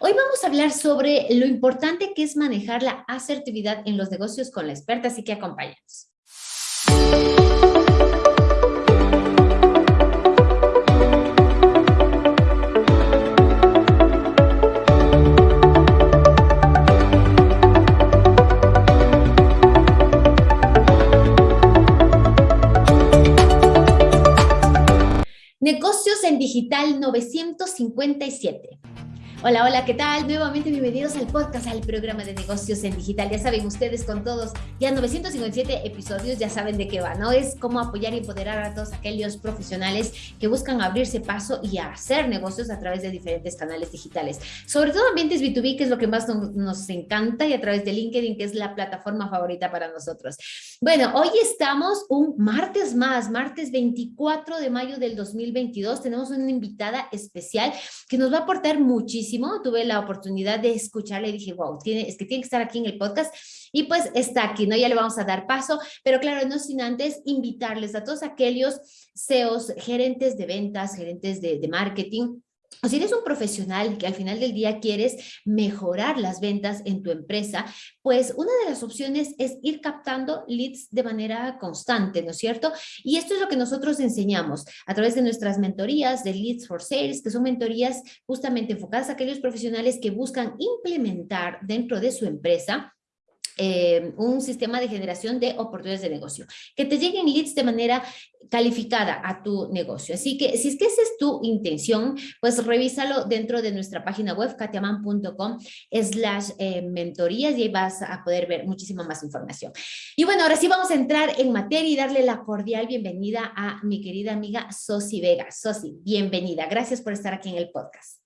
Hoy vamos a hablar sobre lo importante que es manejar la asertividad en los negocios con la experta, así que acompáñanos. Negocios en Digital 957. Hola, hola, ¿qué tal? Nuevamente bienvenidos al podcast, al programa de negocios en digital. Ya saben ustedes con todos, ya 957 episodios, ya saben de qué va, ¿no? Es cómo apoyar y empoderar a todos aquellos profesionales que buscan abrirse paso y hacer negocios a través de diferentes canales digitales. Sobre todo ambientes B2B, que es lo que más nos, encanta, y a través de LinkedIn, que es la plataforma favorita para nosotros. Bueno, hoy estamos un martes más, martes 24 de mayo del 2022. Tenemos una invitada especial que nos va a aportar muchísimo tuve la oportunidad de escucharle y dije, wow, es que tiene que estar aquí en el podcast y pues está aquí, ¿no? Ya le vamos a dar paso, pero claro, no sin antes invitarles a todos aquellos CEOs, gerentes de ventas, gerentes de, de marketing, o si eres un profesional que al final del día quieres mejorar las ventas en tu empresa, pues una de las opciones es ir captando leads de manera constante, ¿no es cierto? Y esto es lo que nosotros enseñamos a través de nuestras mentorías de Leads for Sales, que son mentorías justamente enfocadas a aquellos profesionales que buscan implementar dentro de su empresa eh, un sistema de generación de oportunidades de negocio, que te lleguen leads de manera calificada a tu negocio. Así que si es que esa es tu intención, pues revísalo dentro de nuestra página web, katiaman.com slash eh, mentorías y ahí vas a poder ver muchísima más información. Y bueno, ahora sí vamos a entrar en materia y darle la cordial bienvenida a mi querida amiga Sosi Vega. Sosi, bienvenida. Gracias por estar aquí en el podcast.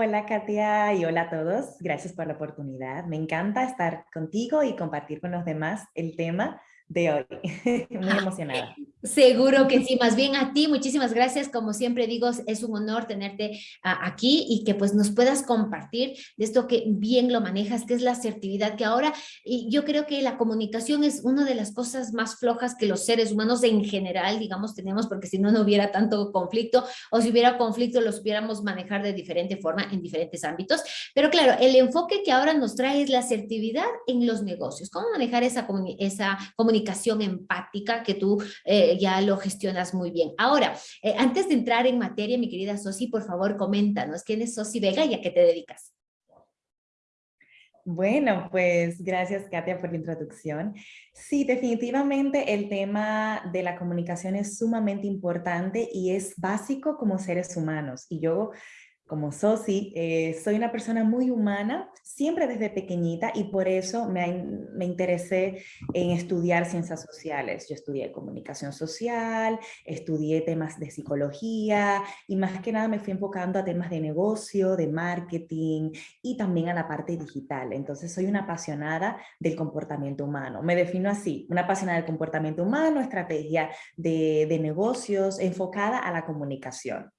Hola Katia y hola a todos. Gracias por la oportunidad. Me encanta estar contigo y compartir con los demás el tema de hoy. Muy emocionada. Seguro que sí, más bien a ti, muchísimas gracias. Como siempre digo, es un honor tenerte ah, aquí y que pues nos puedas compartir de esto que bien lo manejas, que es la asertividad, que ahora y yo creo que la comunicación es una de las cosas más flojas que los seres humanos en general, digamos, tenemos, porque si no, no hubiera tanto conflicto o si hubiera conflicto, los pudiéramos manejar de diferente forma en diferentes ámbitos. Pero claro, el enfoque que ahora nos trae es la asertividad en los negocios. ¿Cómo manejar esa, esa comunicación? Comunicación empática que tú eh, ya lo gestionas muy bien. Ahora, eh, antes de entrar en materia, mi querida Sosi, por favor, coméntanos, ¿quién es Sosi Vega y a qué te dedicas? Bueno, pues gracias Katia por la introducción. Sí, definitivamente el tema de la comunicación es sumamente importante y es básico como seres humanos. Y yo como Sosi, eh, soy una persona muy humana, siempre desde pequeñita y por eso me, interesé en estudiar ciencias sociales. Yo estudié comunicación social, estudié temas de psicología y más que nada me fui enfocando a temas de negocio, de marketing y también a la parte digital. Entonces soy una apasionada del comportamiento humano. Me defino así, una apasionada del comportamiento humano, estrategia de negocios enfocada a la comunicación.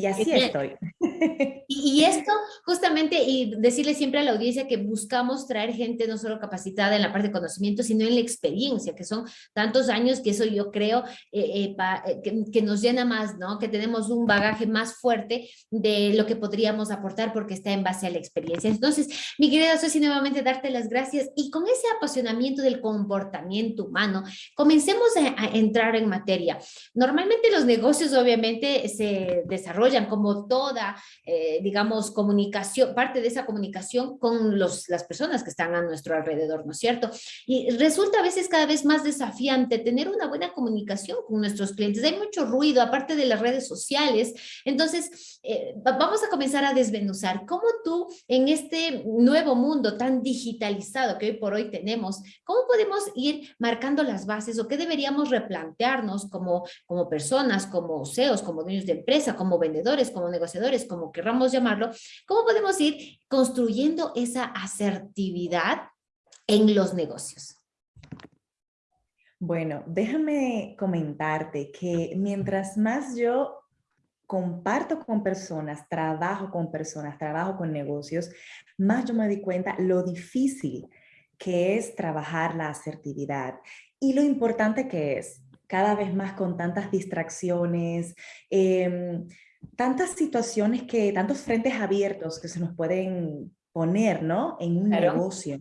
Y así estoy. Y, esto justamente, y decirle siempre a la audiencia que buscamos traer gente no solo capacitada en la parte de conocimiento, sino en la experiencia, que son tantos años que eso yo creo eh, eh, eh, que, nos llena más, ¿no? Que tenemos un bagaje más fuerte de lo que podríamos aportar porque está en base a la experiencia. Entonces, mi querida Sosi, nuevamente darte las gracias y con ese apasionamiento del comportamiento humano, comencemos a entrar en materia. Normalmente los negocios obviamente se desarrollan como toda eh, digamos, comunicación, parte de esa comunicación con los, las personas que están a nuestro alrededor, ¿no es cierto? Y resulta a veces cada vez más desafiante tener una buena comunicación con nuestros clientes. Hay mucho ruido, aparte de las redes sociales. Entonces, eh, vamos a comenzar a desmenuzar cómo tú en este nuevo mundo tan digitalizado que hoy por hoy tenemos, cómo podemos ir marcando las bases o qué deberíamos replantearnos como, como personas, como CEOs, como dueños de empresa, como vendedores, como negociadores, como querramos llamarlo, ¿cómo podemos ir construyendo esa asertividad en los negocios? Bueno, déjame comentarte que mientras más yo comparto con personas, trabajo con personas, trabajo con negocios, más yo me di cuenta lo difícil que es trabajar la asertividad y lo importante que es cada vez más con tantas distracciones, eh, tantas situaciones que, tantos frentes abiertos que se nos pueden poner, ¿no? En un negocio.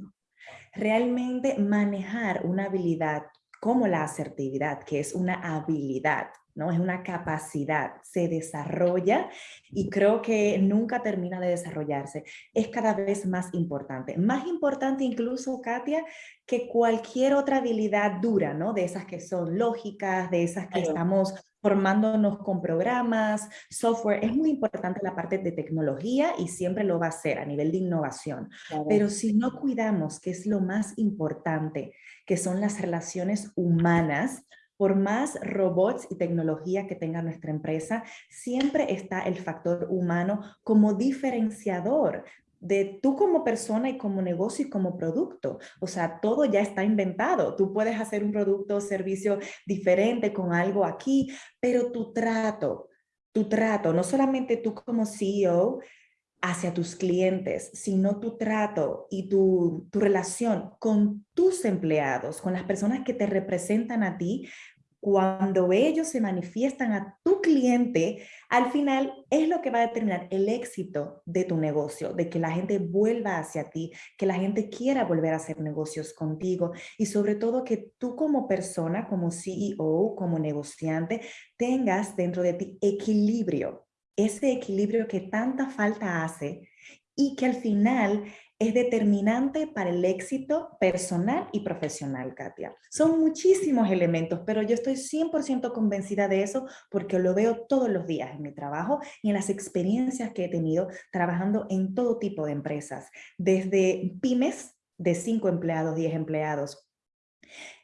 Realmente manejar una habilidad como la asertividad, que es una habilidad, ¿no? Es una capacidad, se desarrolla y creo que nunca termina de desarrollarse. Es cada vez más importante. Más importante incluso, Katia, que cualquier otra habilidad dura, ¿no? De esas que son lógicas, de esas que estamos formándonos con programas, software. Es muy importante la parte de tecnología y siempre lo va a ser a nivel de innovación. Pero si no cuidamos, que es lo más importante, que son las relaciones humanas, por más robots y tecnología que tenga nuestra empresa, siempre está el factor humano como diferenciador de tú como persona y como negocio y como producto. O sea, todo ya está inventado. Tú puedes hacer un producto o servicio diferente con algo aquí, pero tu trato, tu trato, no solamente tú como CEO hacia tus clientes, sino tu trato y tu, tu relación con tus empleados, con las personas que te representan a ti, cuando ellos se manifiestan a tu cliente, al final es lo que va a determinar el éxito de tu negocio, de que la gente vuelva hacia ti, que la gente quiera volver a hacer negocios contigo y sobre todo que tú como persona, como CEO, como negociante, tengas dentro de ti equilibrio, ese equilibrio que tanta falta hace y que al final es determinante para el éxito personal y profesional, Katia. Son muchísimos elementos, pero yo estoy 100% convencida de eso porque lo veo todos los días en mi trabajo y en las experiencias que he tenido trabajando en todo tipo de empresas, desde pymes de 5 empleados, 10 empleados,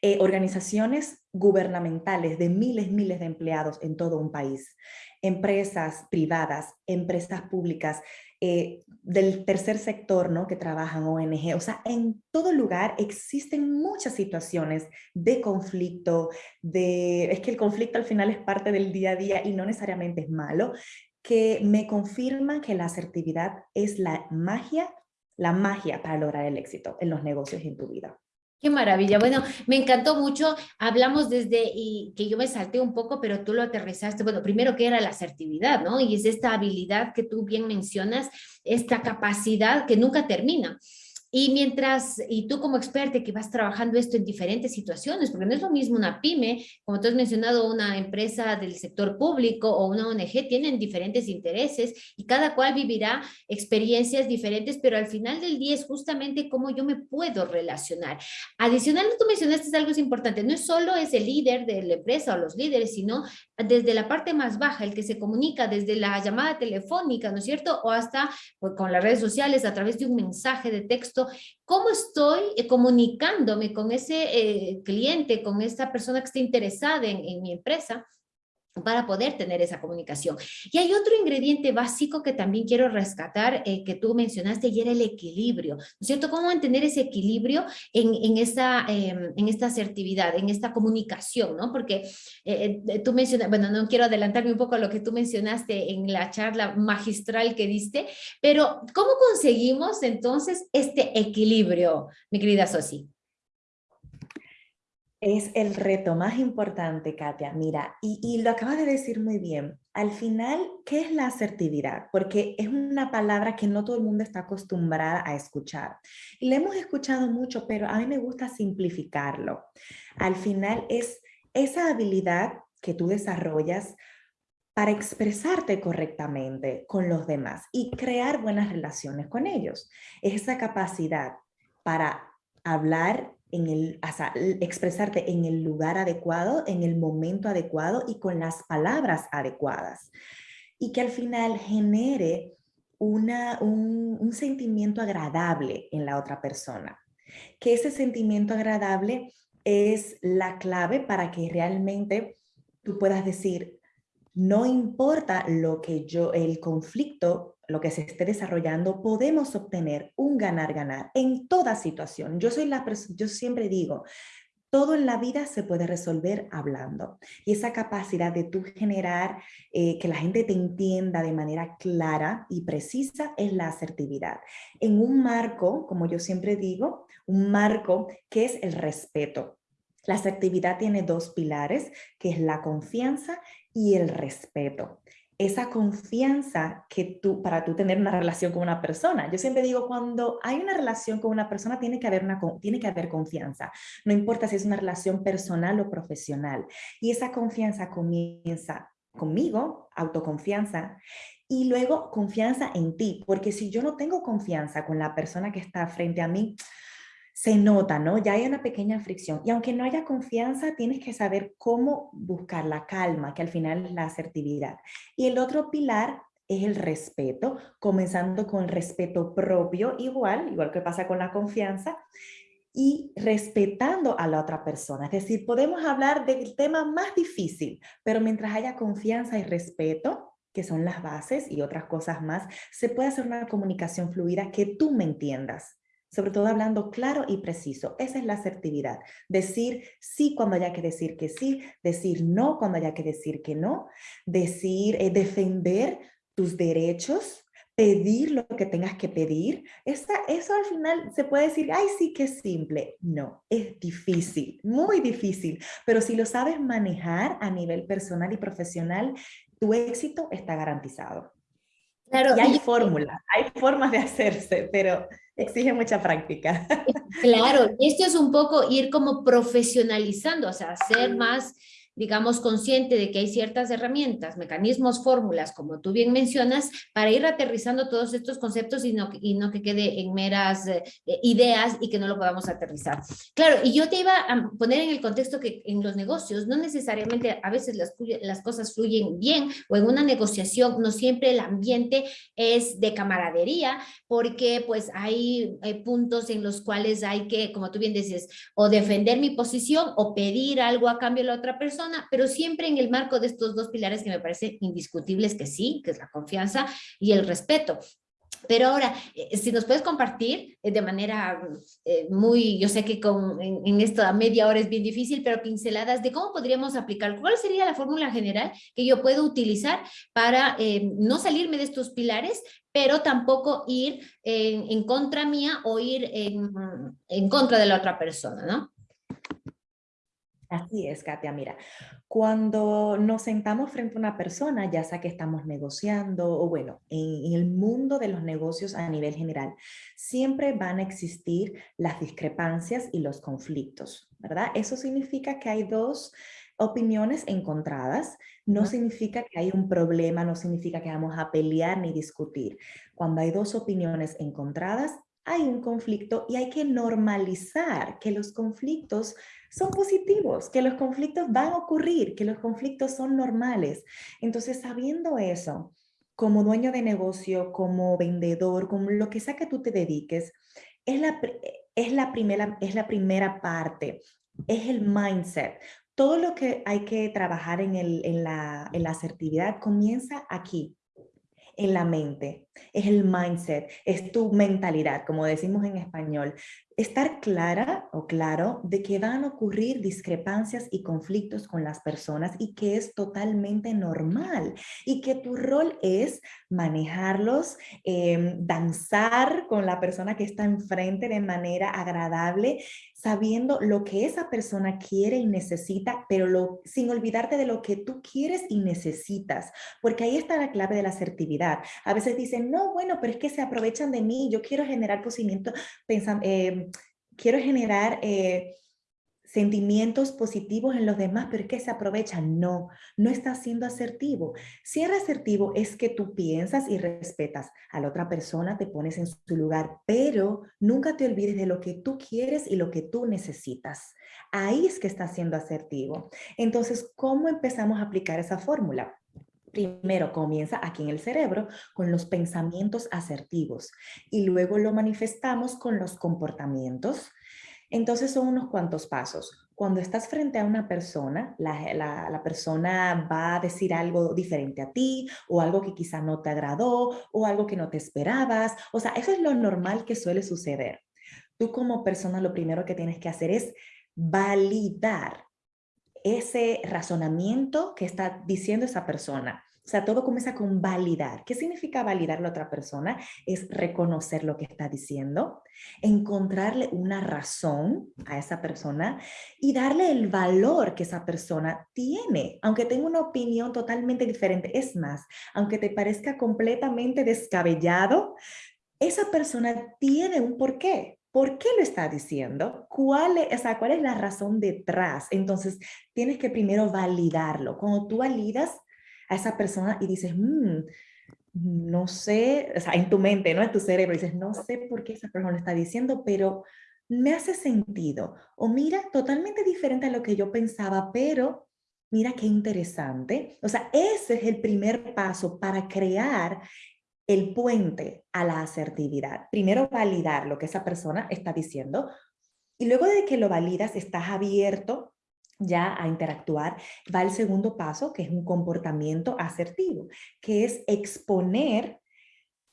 eh, organizaciones gubernamentales de miles, miles de empleados en todo un país, empresas privadas, empresas públicas, eh, del tercer sector, ¿no? Que trabajan ONG. O sea, en todo lugar existen muchas situaciones de conflicto, de... Es que el conflicto al final es parte del día a día y no necesariamente es malo, que me confirman que la asertividad es la magia, la magia para lograr el éxito en los negocios y en tu vida. Qué maravilla. Bueno, me encantó mucho. Hablamos desde, y que yo me salté un poco, pero tú lo aterrizaste. Bueno, primero que era la asertividad, ¿no? Y es esta habilidad que tú bien mencionas, esta capacidad que nunca termina. Y mientras, y tú como experta que vas trabajando esto en diferentes situaciones, porque no es lo mismo una pyme, como tú has mencionado, una empresa del sector público o una ONG, tienen diferentes intereses y cada cual vivirá experiencias diferentes, pero al final del día es justamente cómo yo me puedo relacionar. Adicional, tú mencionaste algo importante, no es solo ese líder de la empresa o los líderes, sino desde la parte más baja, el que se comunica desde la llamada telefónica, ¿no es cierto? O hasta pues, con las redes sociales a través de un mensaje de texto ¿Cómo estoy eh, comunicándome con ese eh, cliente, con esta persona que está interesada en, mi empresa? Para poder tener esa comunicación. Y hay otro ingrediente básico que también quiero rescatar, eh, que tú mencionaste, y era el equilibrio, ¿no es cierto? ¿Cómo mantener ese equilibrio en, en, esta, em, en esta asertividad, en esta comunicación, ¿no? Porque tú mencionas, bueno, no quiero adelantarme un poco a lo que tú mencionaste en la charla magistral que diste, pero ¿cómo conseguimos entonces este equilibrio, mi querida Sosi? Es el reto más importante, Katia. Mira, y, lo acabas de decir muy bien. Al final, ¿qué es la asertividad? Porque es una palabra que no todo el mundo está acostumbrada a escuchar. Y la hemos escuchado mucho, pero a mí me gusta simplificarlo. Al final es esa habilidad que tú desarrollas para expresarte correctamente con los demás y crear buenas relaciones con ellos. Es esa capacidad para hablar en el, expresarte en el lugar adecuado, en el momento adecuado y con las palabras adecuadas. Y que al final genere una, un, un sentimiento agradable en la otra persona. Que ese sentimiento agradable es la clave para que realmente tú puedas decir, no importa lo que yo, el conflicto lo que se esté desarrollando, podemos obtener un ganar-ganar en toda situación. Yo, soy la yo siempre digo, todo en la vida se puede resolver hablando. Y esa capacidad de tú generar eh, que la gente te entienda de manera clara y precisa es la asertividad. En un marco, como yo siempre digo, un marco que es el respeto. La asertividad tiene dos pilares, que es la confianza y el respeto. Esa confianza que tú, para tú tener una relación con una persona. Yo siempre digo, cuando hay una relación con una persona, tiene que haber, una, tiene que haber confianza. No importa si es una relación personal o profesional. Y esa confianza comienza conmigo, autoconfianza, y luego confianza en ti, porque si yo no tengo confianza con la persona que está frente a mí, se nota, ¿no? Ya hay una pequeña fricción. Y aunque no haya confianza, tienes que saber cómo buscar la calma, que al final es la asertividad. Y el otro pilar es el respeto, comenzando con el respeto propio, igual, igual que pasa con la confianza, y respetando a la otra persona. Es decir, podemos hablar del tema más difícil, pero mientras haya confianza y respeto, que son las bases y otras cosas más, se puede hacer una comunicación fluida que tú me entiendas sobre todo hablando claro y preciso. Esa es la asertividad. Decir sí cuando haya que decir que sí, decir no cuando haya que decir que no, decir, eh, defender tus derechos, pedir lo que tengas que pedir. Esa, eso al final se puede decir, ay, sí que es simple. No, es difícil, muy difícil. Pero si lo sabes manejar a nivel personal y profesional, tu éxito está garantizado. Claro, y hay fórmulas, hay formas de hacerse, pero exige mucha práctica. Claro, esto es un poco ir como profesionalizando, o sea, ser más digamos, consciente de que hay ciertas herramientas, mecanismos, fórmulas, como tú bien mencionas, para ir aterrizando todos estos conceptos y no, que quede en meras eh, ideas y que no lo podamos aterrizar. Claro, y yo te iba a poner en el contexto que en los negocios no necesariamente a veces las, cosas fluyen bien o en una negociación no siempre el ambiente es de camaradería porque pues hay, hay puntos en los cuales hay que, como tú bien dices, o defender mi posición o pedir algo a cambio de la otra persona pero siempre en el marco de estos dos pilares que me parecen indiscutibles que sí, que es la confianza y el respeto. Pero ahora, eh, si nos puedes compartir eh, de manera eh, muy, yo sé que con, en, esto a media hora es bien difícil, pero pinceladas de cómo podríamos aplicar, cuál sería la fórmula general que yo puedo utilizar para no salirme de estos pilares, pero tampoco ir en, en contra mía o ir en, en contra de la otra persona, ¿no? Así es, Katia. Mira, cuando nos sentamos frente a una persona, ya sea que estamos negociando o bueno, en, el mundo de los negocios a nivel general, siempre van a existir las discrepancias y los conflictos, ¿verdad? Eso significa que hay dos opiniones encontradas, no significa que hay un problema, no significa que vamos a pelear ni discutir. Cuando hay dos opiniones encontradas, hay un conflicto y hay que normalizar que los conflictos son positivos, que los conflictos van a ocurrir, que los conflictos son normales. Entonces, sabiendo eso, como dueño de negocio, como vendedor, como lo que sea que tú te dediques, es la, es la, primera, es la primera parte, es el mindset. Todo lo que hay que trabajar en, el, en, la, en la asertividad comienza aquí, en la mente, es el mindset, es tu mentalidad, como decimos en español estar clara o claro de que van a ocurrir discrepancias y conflictos con las personas y que es totalmente normal y que tu rol es manejarlos, em, danzar con la persona que está enfrente de manera agradable, sabiendo lo que esa persona quiere y necesita, pero sin olvidarte de lo que tú quieres y necesitas, porque ahí está la clave de la asertividad. A veces dicen, no, bueno, pero es que se aprovechan de mí, yo quiero generar pensando, em, quiero generar eh, sentimientos positivos en los demás, pero es que se aprovechan. No, no está siendo asertivo. Ser asertivo es que tú piensas y respetas a la otra persona, te pones en su lugar, pero nunca te olvides de lo que tú quieres y lo que tú necesitas. Ahí es que está siendo asertivo. Entonces, ¿cómo empezamos a aplicar esa fórmula? Primero comienza aquí en el cerebro con los pensamientos asertivos y luego lo manifestamos con los comportamientos. Entonces son unos cuantos pasos. Cuando estás frente a una persona, la, persona va a decir algo diferente a ti o algo que quizá no te agradó o algo que no te esperabas. O sea, eso es lo normal que suele suceder. Tú como persona lo primero que tienes que hacer es validar ese razonamiento que está diciendo esa persona. O sea, todo comienza con validar. ¿Qué significa validar a la otra persona? Es reconocer lo que está diciendo, encontrarle una razón a esa persona y darle el valor que esa persona tiene, aunque tenga una opinión totalmente diferente. Es más, aunque te parezca completamente descabellado, esa persona tiene un porqué. ¿Por qué lo está diciendo? ¿Cuál es, ¿Cuál es la razón detrás? Entonces, tienes que primero validarlo. Cuando tú validas, a esa persona y dices, mm, no sé, o sea, en tu mente, ¿no? En tu cerebro, dices, no sé por qué esa persona lo está diciendo, pero me hace sentido. O mira, totalmente diferente a lo que yo pensaba, pero mira qué interesante. O sea, ese es el primer paso para crear el puente a la asertividad. Primero validar lo que esa persona está diciendo y luego de que lo validas, estás abierto ya a interactuar, va el segundo paso, que es un comportamiento asertivo, que es exponer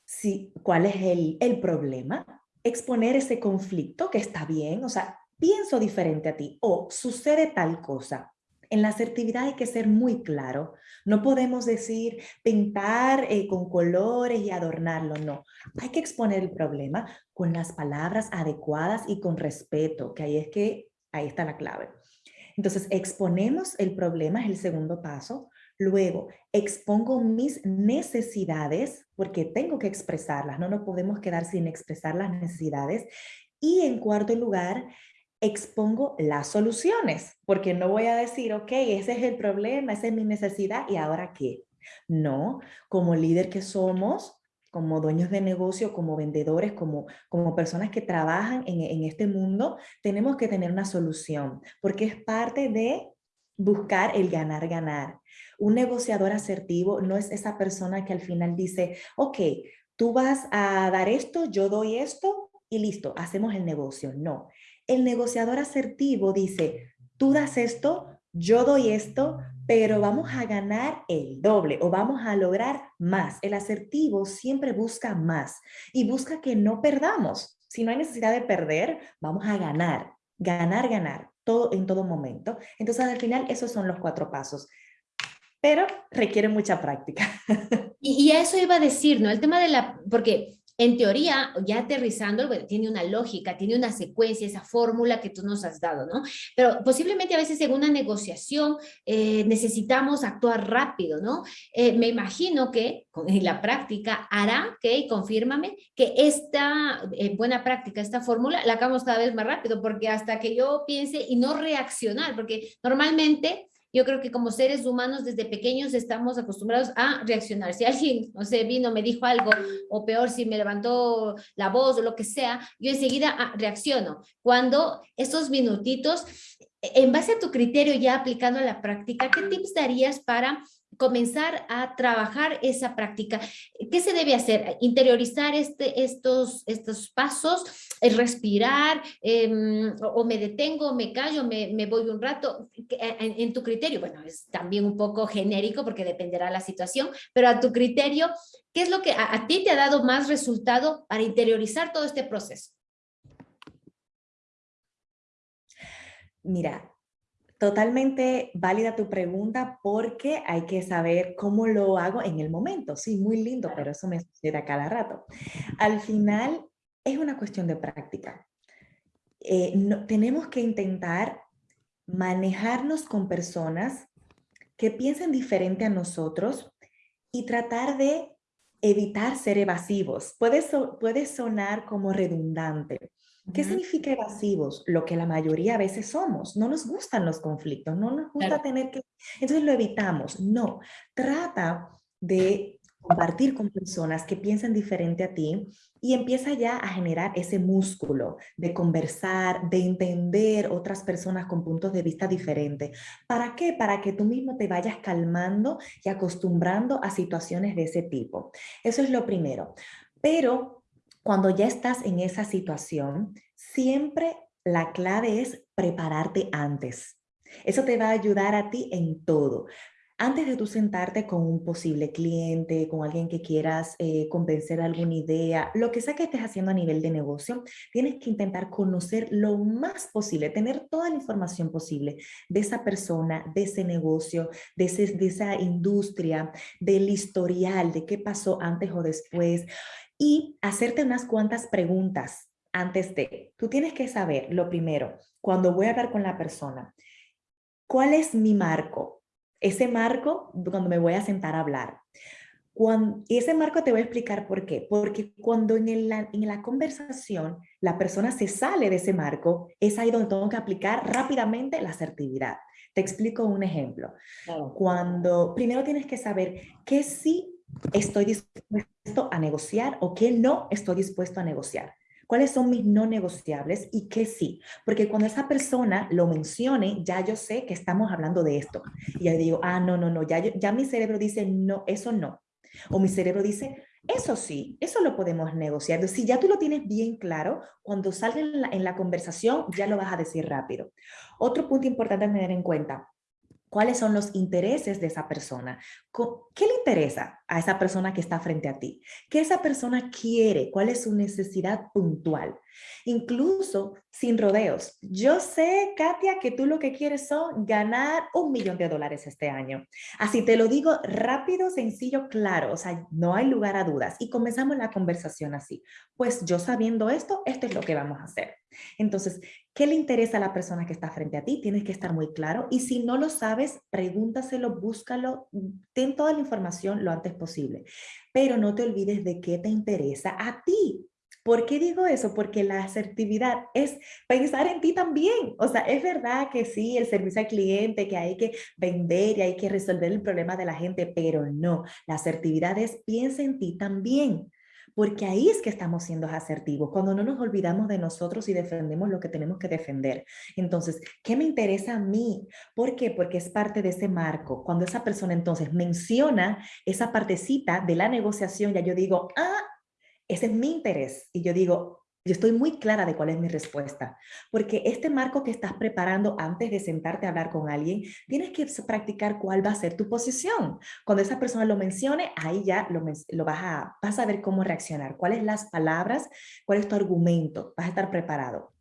si, cuál es el, el problema, exponer ese conflicto que está bien, o sea, pienso diferente a ti o sucede tal cosa. En la asertividad hay que ser muy claro. No podemos decir pintar eh, con colores y adornarlo, no. Hay que exponer el problema con las palabras adecuadas y con respeto, que ahí es que ahí está la clave. Entonces, exponemos el problema, es el segundo paso. Luego, expongo mis necesidades, porque tengo que expresarlas, no nos podemos quedar sin expresar las necesidades. Y en cuarto lugar, expongo las soluciones, porque no voy a decir, ok, ese es el problema, esa es mi necesidad, ¿y ahora qué? No, como líder que somos, como dueños de negocio, como vendedores, como, como personas que trabajan en, en este mundo, tenemos que tener una solución, porque es parte de buscar el ganar, ganar. Un negociador asertivo no es esa persona que al final dice, ok, tú vas a dar esto, yo doy esto y listo, hacemos el negocio. No, el negociador asertivo dice, tú das esto, yo doy esto, pero vamos a ganar el doble o vamos a lograr más. El asertivo siempre busca más y busca que no perdamos. Si no hay necesidad de perder, vamos a ganar, ganar, ganar, todo en todo momento. Entonces al final esos son los cuatro pasos pero requiere mucha práctica. Y, y, eso iba a decir, ¿no? El tema de la, porque en teoría, ya aterrizando, tiene una lógica, tiene una secuencia, esa fórmula que tú nos has dado, ¿no? Pero posiblemente a veces en una negociación eh, necesitamos actuar rápido, ¿no? Eh, me imagino que en la práctica hará, que confírmame, que esta eh, buena práctica, esta fórmula, la hagamos cada vez más rápido, porque hasta que yo piense y no reaccionar, porque normalmente yo creo que como seres humanos desde pequeños estamos acostumbrados a reaccionar. Si alguien, no sé, vino, me dijo algo, o peor, si me levantó la voz o lo que sea, yo enseguida ah, reacciono. Cuando esos minutitos, en base a tu criterio ya aplicando a la práctica, ¿qué tips darías para comenzar a trabajar esa práctica. ¿Qué se debe hacer? Interiorizar este, estos, estos pasos, respirar, em, o, me detengo, me callo, me, me voy un rato, en, tu criterio, bueno, es también un poco genérico porque dependerá la situación, pero a tu criterio, ¿qué es lo que a, a ti te ha dado más resultado para interiorizar todo este proceso? Mira, Totalmente válida tu pregunta porque hay que saber cómo lo hago en el momento. Sí, muy lindo, pero eso me sucede a cada rato. Al final es una cuestión de práctica. Eh, no, tenemos que intentar manejarnos con personas que piensen diferente a nosotros y tratar de evitar ser evasivos. Puede, puede sonar como redundante, ¿Qué significa evasivos? Lo que la mayoría a veces somos. No nos gustan los conflictos, no nos gusta tener que... Entonces lo evitamos. No, trata de compartir con personas que piensan diferente a ti y empieza ya a generar ese músculo de conversar, de entender otras personas con puntos de vista diferentes. ¿Para qué? Para que tú mismo te vayas calmando y acostumbrando a situaciones de ese tipo. Eso es lo primero. Pero cuando ya estás en esa situación, siempre la clave es prepararte antes. Eso te va a ayudar a ti en todo. antes de tú sentarte con un posible cliente, con alguien que quieras eh, convencer alguna idea, lo que sea que estés haciendo a nivel de negocio, tienes que intentar conocer lo más posible, tener toda la información posible de esa persona, de ese negocio, de, de esa industria, del historial, de qué pasó antes o después y hacerte unas cuantas preguntas antes de. Tú tienes que saber, lo primero, cuando voy a hablar con la persona, ¿cuál es mi marco? Ese marco cuando me voy a sentar a hablar. Cuando, y ese marco te voy a explicar por qué. Porque cuando en la, en la conversación la persona se sale de ese marco, es ahí donde tengo que aplicar rápidamente la asertividad. Te explico un ejemplo. Cuando primero tienes que saber qué sí estoy dispuesto a negociar o qué no estoy dispuesto a negociar cuáles son mis no negociables y qué sí. Porque cuando esa persona lo mencione, ya yo sé que estamos hablando de esto. Y ya digo, ah, no, no, no, ya, ya mi cerebro dice, no, eso no. O mi cerebro dice, eso sí, eso lo podemos negociar. Si ya tú lo tienes bien claro, cuando salga en la, en la conversación, ya lo vas a decir rápido. Otro punto importante a tener en cuenta, cuáles son los intereses de esa persona. ¿Qué le interesa a esa persona que está frente a ti? ¿Qué esa persona quiere? ¿Cuál es su necesidad puntual? Incluso sin rodeos. Yo sé, Katia, que tú lo que quieres son ganar un millón de dólares este año. Así te lo digo rápido, sencillo, claro. O sea, no hay lugar a dudas. Y comenzamos la conversación así. Pues yo sabiendo esto, esto es lo que vamos a hacer. Entonces, ¿qué le interesa a la persona que está frente a ti? Tienes que estar muy claro. Y si no lo sabes, pregúntaselo, búscalo, ten toda la información lo antes posible. Pero no te olvides de qué te interesa a ti. ¿Por qué digo eso? Porque la asertividad es pensar en ti también. O sea, es verdad que sí, el servicio al cliente, que hay que vender y hay que resolver el problema de la gente, pero no, la asertividad es piensa en ti también. Porque ahí es que estamos siendo asertivos, cuando no nos olvidamos de nosotros y defendemos lo que tenemos que defender. Entonces, ¿qué me interesa a mí? ¿Por qué? Porque es parte de ese marco. Cuando esa persona entonces menciona esa partecita de la negociación, ya yo digo, ah, ese es mi interés. Y yo digo, yo estoy muy clara de cuál es mi respuesta, porque este marco que estás preparando antes de sentarte a hablar con alguien, tienes que practicar cuál va a ser tu posición. Cuando esa persona lo mencione, ahí ya lo, lo vas, a, vas a ver cómo reaccionar, cuáles las palabras, cuál es tu argumento, vas a estar preparado.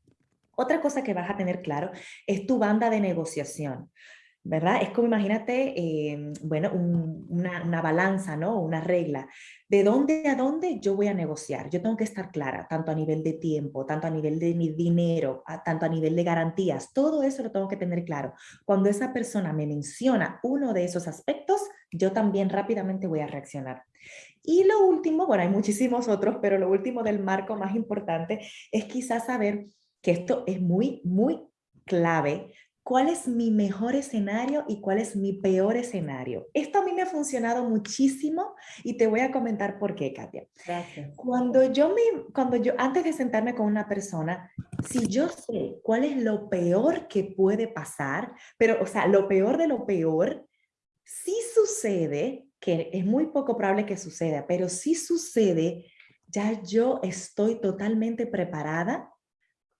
Otra cosa que vas a tener claro es tu banda de negociación. ¿Verdad? Es como imagínate, eh, bueno, una, una, balanza, ¿no? Una regla. ¿De dónde a dónde yo voy a negociar? Yo tengo que estar clara, tanto a nivel de tiempo, tanto a nivel de mi dinero, tanto a nivel de garantías. Todo eso lo tengo que tener claro. Cuando esa persona me menciona uno de esos aspectos, yo también rápidamente voy a reaccionar. Y lo último, bueno, hay muchísimos otros, pero lo último del marco más importante es quizás saber que esto es muy, muy clave cuál es mi mejor escenario y cuál es mi peor escenario. Esto a mí me ha funcionado muchísimo y te voy a comentar por qué, Katia. Gracias. Cuando yo me, cuando yo, antes de sentarme con una persona, si yo sé cuál es lo peor que puede pasar, pero, o sea, lo peor de lo peor, si sucede, que es muy poco probable que suceda, pero si sucede, ya yo estoy totalmente preparada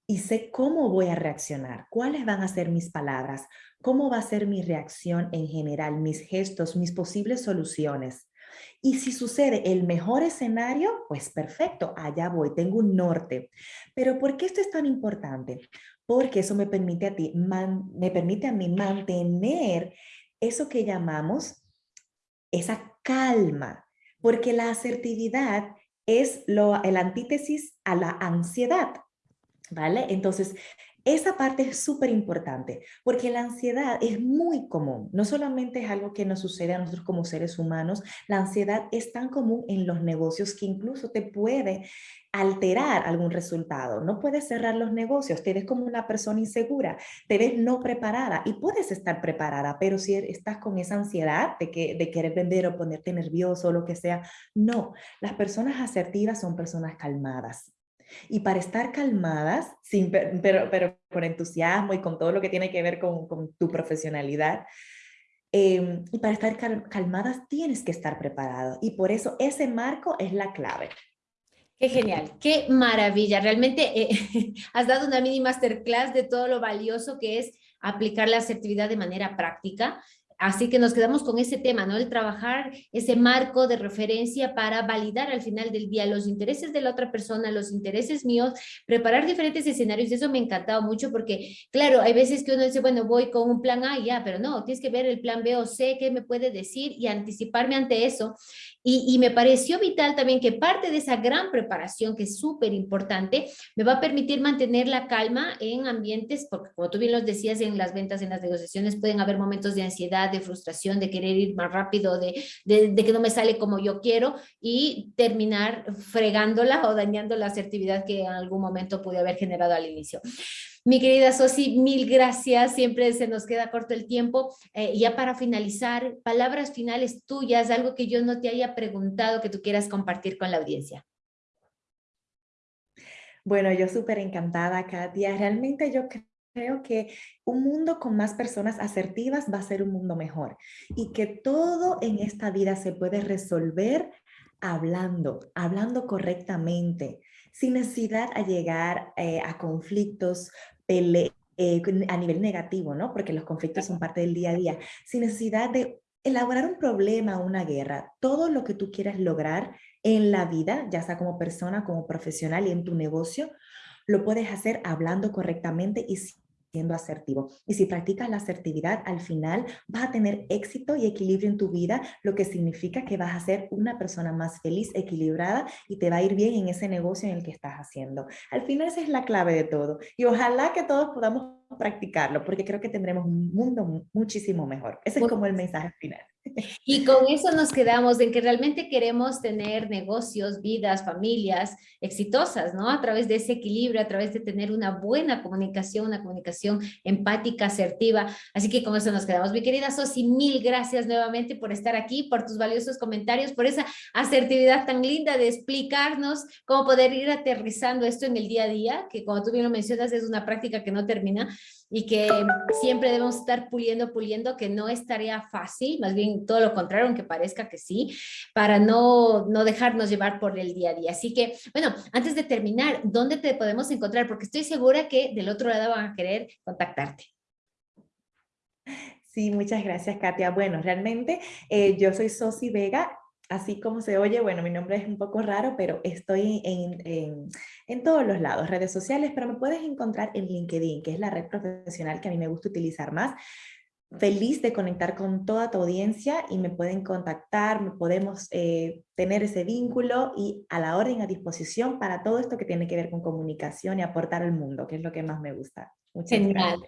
y sé cómo voy a reaccionar, cuáles van a ser mis palabras, cómo va a ser mi reacción en general, mis gestos, mis posibles soluciones. Y si sucede el mejor escenario, pues perfecto, allá voy, tengo un norte. Pero ¿por qué esto es tan importante? Porque eso me permite a ti, me permite a mí mantener eso que llamamos esa calma, porque la asertividad es lo, el antítesis a la ansiedad. ¿Vale? Entonces, esa parte es súper importante porque la ansiedad es muy común. No solamente es algo que nos sucede a nosotros como seres humanos, la ansiedad es tan común en los negocios que incluso te puede alterar algún resultado. No puedes cerrar los negocios, te ves como una persona insegura, te ves no preparada y puedes estar preparada, pero si estás con esa ansiedad de, que, de querer vender o ponerte nervioso o lo que sea, no. Las personas asertivas son personas calmadas y para estar calmadas, sin, pero, pero con entusiasmo y con todo lo que tiene que ver con, con tu profesionalidad, em, y para estar calmadas tienes que estar preparado. Y por eso ese marco es la clave. Qué genial, qué maravilla. Realmente eh, has dado una mini masterclass de todo lo valioso que es aplicar la asertividad de manera práctica Así que nos quedamos con ese tema, ¿no? El trabajar ese marco de referencia para validar al final del día los intereses de la otra persona, los intereses míos, preparar diferentes escenarios. Eso me ha encantado mucho porque, claro, hay veces que uno dice, bueno, voy con un plan A y ya, pero no, tienes que ver el plan B o C, qué me puede decir y anticiparme ante eso. Y, me pareció vital también que parte de esa gran preparación, que es súper importante, me va a permitir mantener la calma en ambientes, porque como tú bien los decías, en las ventas, en las negociaciones, pueden haber momentos de ansiedad, de frustración, de querer ir más rápido, de, de, que no me sale como yo quiero y terminar fregándola o dañando la asertividad que en algún momento pude haber generado al inicio. Mi querida Sosi, mil gracias, siempre se nos queda corto el tiempo. Eh, ya para finalizar, palabras finales tuyas, algo que yo no te haya preguntado que tú quieras compartir con la audiencia. Bueno, yo súper encantada, Katia. Realmente yo creo que un mundo con más personas asertivas va a ser un mundo mejor y que todo en esta vida se puede resolver hablando, hablando correctamente, sin necesidad a llegar eh, a conflictos, eh, a nivel negativo, ¿no? Porque los conflictos son parte del día a día, sin necesidad de elaborar un problema o una guerra. Todo lo que tú quieras lograr en la vida, ya sea como persona, como profesional y en tu negocio, lo puedes hacer hablando correctamente y siendo asertivo. Y si practicas la asertividad, al final vas a tener éxito y equilibrio en tu vida, lo que significa que vas a ser una persona más feliz, equilibrada y te va a ir bien en ese negocio en el que estás haciendo. Al final esa es la clave de todo. Y ojalá que todos podamos practicarlo, porque creo que tendremos un mundo muchísimo mejor. Ese es como el mensaje final. Y con eso nos quedamos en que realmente queremos tener negocios, vidas, familias exitosas, ¿no? A través de ese equilibrio, a través de tener una buena comunicación, una comunicación empática, asertiva. Así que con eso nos quedamos. Mi querida Sosi, mil gracias nuevamente por estar aquí, por tus valiosos comentarios, por esa asertividad tan linda de explicarnos cómo poder ir aterrizando esto en el día a día, que como tú bien lo mencionas, es una práctica que no termina y que siempre debemos estar puliendo, puliendo, que no es tarea fácil, más bien todo lo contrario, aunque parezca que sí, para no, no dejarnos llevar por el día a día. Así que, bueno, antes de terminar, ¿dónde te podemos encontrar? Porque estoy segura que del otro lado van a querer contactarte. Sí, muchas gracias, Katia. Bueno, realmente eh, yo soy Sosi Vega así como se oye, bueno, mi nombre es un poco raro, pero estoy en, en, todos los lados, redes sociales, pero me puedes encontrar en LinkedIn, que es la red profesional que a mí me gusta utilizar más. Feliz de conectar con toda tu audiencia y me pueden contactar, podemos eh, tener ese vínculo y a la orden, a disposición para todo esto que tiene que ver con comunicación y aportar al mundo, que es lo que más me gusta. Muchas Genial.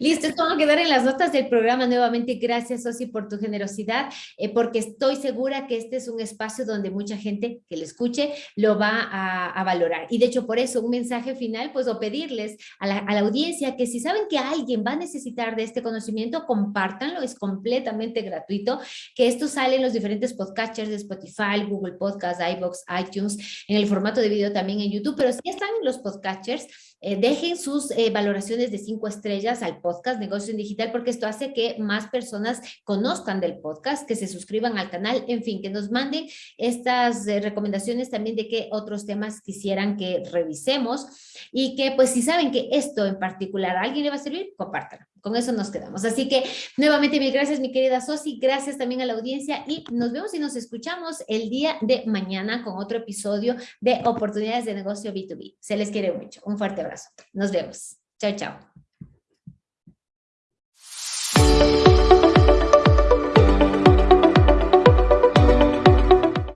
Listo, esto va a quedar en las notas del programa. Nuevamente, gracias, Sosi, por tu generosidad, eh, porque estoy segura que este es un espacio donde mucha gente que lo escuche lo va a, valorar. Y de hecho, por eso, un mensaje final, pues, o pedirles a la, a la, audiencia que si saben que alguien va a necesitar de este conocimiento, compártanlo, es completamente gratuito, que esto sale en los diferentes podcasters de Spotify, Google Podcast, iVoox, iTunes, en el formato de video también en YouTube, pero si están en los podcasters, eh, dejen sus eh, valoraciones de cinco estrellas al podcast Negocio en Digital porque esto hace que más personas conozcan del podcast, que se suscriban al canal, en fin, que nos manden estas eh, recomendaciones también de qué otros temas quisieran que revisemos y que pues si saben que esto en particular a alguien le va a servir, compártanlo. Con eso nos quedamos. Así que nuevamente mil gracias mi querida Sosi, gracias también a la audiencia y nos vemos y nos escuchamos el día de mañana con otro episodio de Oportunidades de Negocio B2B. Se les quiere mucho. Un fuerte abrazo. Nos vemos. Chao, chao.